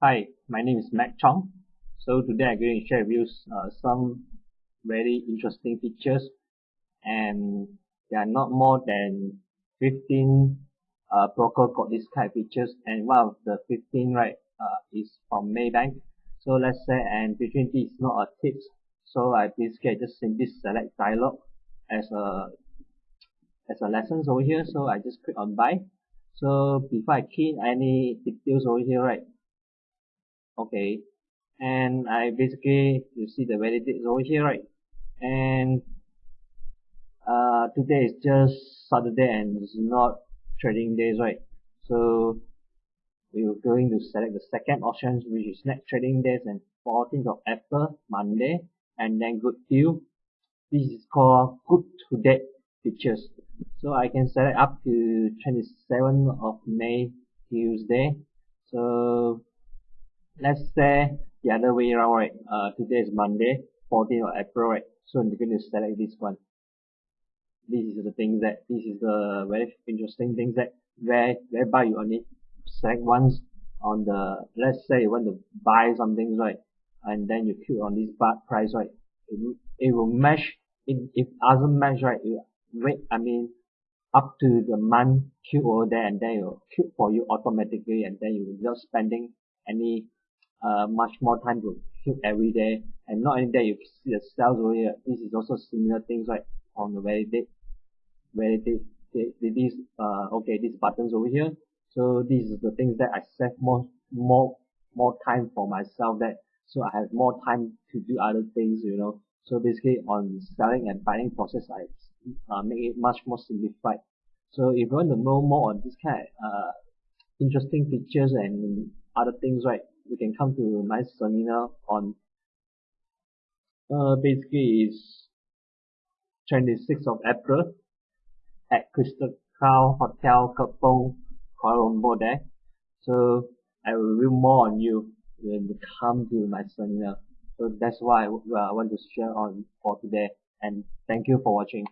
Hi, my name is Matt Chong. So today I'm going to share with you uh, some very interesting features and there are not more than 15 uh, broker got this kind of features and one of the 15 right uh, is from Maybank. So let's say and between these is not a tips. So I basically just simply select dialog as a as a lessons over here. So I just click on buy. So before I key in any details over here right okay. And I basically you see the validate over here right? And uh, today is just Saturday and it's not trading days right? So we're going to select the second option which is next trading days and 14th of April Monday and then good deal. This is called good to date features. So I can select up to 27th of May Tuesday. So let's say the other way around right? Uh, today is Monday 14th of April right? So I'm going to select this one. This is the thing that this is the very interesting thing that where whereby you only select once on the let's say you want to buy something right? And then you click on this bar price right? It, it will match it, if doesn't match right? You wait I mean up to the month queue over there and then it will queue for you automatically and then you not spending any uh, much more time to queue every day. And not only that you see the sales over here this is also similar things right on the validate validate this uh okay these buttons over here. So this is the things that I save more more more time for myself that so I have more time to do other things you know. So basically on selling and buying process I uh, make it much more simplified. So if you want to know more on this kind of uh, interesting features and other things right you can come to my seminar on uh, basically is 26th of April at Crystal Crown Hotel Kepong Kuala Lumpur there. So I will reveal more on you when you come to my seminar. So that's why I want to share on for today. And thank you for watching